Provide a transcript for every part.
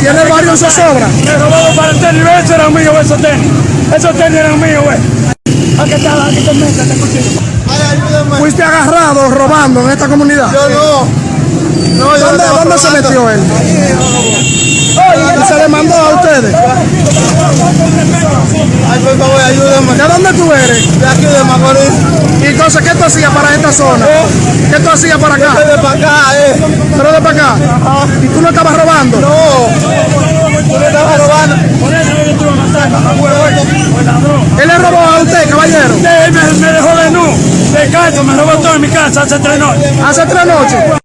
Tiene varios de sobra. Me robado para el tenis, ¿ves? Esos eran míos, esos tenis. Esos tenis eran míos, güey. Aquí está, aquí te metes, te contigo. Fuiste agarrado robando en esta comunidad. Yo no. No, yo ¿Dónde, estaba dónde se metió él? ¿Y se le mandó a ustedes? Ay, por favor, ayúdame. ¿De dónde tú eres? De aquí de Macorís. ¿Y entonces qué tú hacías para esta zona? ¿Qué tú hacías para acá? De para acá, eh. ¿Pero de para acá? ¿Y tú no estabas robando? No. Tú le estabas robando. Ladrón. ¿Él le robó a usted, caballero? Él me, me dejó de nu, de cacho, me robó todo en mi casa hace tres noches. Hace tres noches.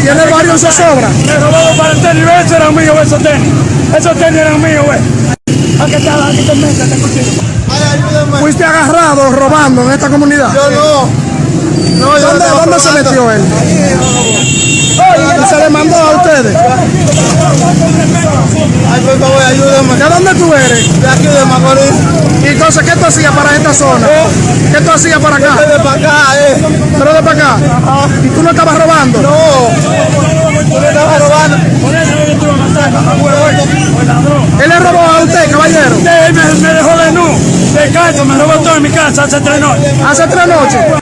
Está. Tiene varios de sobra. Me robado para el tenis, ¿ves? Esos eran míos, esos tenis. Esos tenis eran míos, güey. Aquí está, aquí te metes, te contigo. Ay, ayúdame. Fuiste agarrado robando en esta comunidad. Yo no. No, yo ¿Dónde, dónde se metió él? ¿Y se le mandó a ustedes? Ay, por favor, ayúdame. ¿De dónde tú eres? De aquí de Macorís. ¿Y entonces qué tú hacías para esta zona? ¿Qué tú hacías para acá? de para acá, eh. ¿Pero de para acá? ¿Y tú no estabas robando? No. Tú le estabas robando. Por eso yo estuve matando, me acuerdo. Fue ladrón. ¿Él le robó a usted, caballero? Él me, me dejó de nu, de cacho, me robó todo en mi casa hace tres noches. Hace tres noches.